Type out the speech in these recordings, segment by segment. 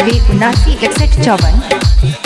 निन्यानवे उनासी इकसठ चौवन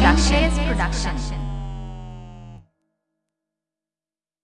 Production. Production.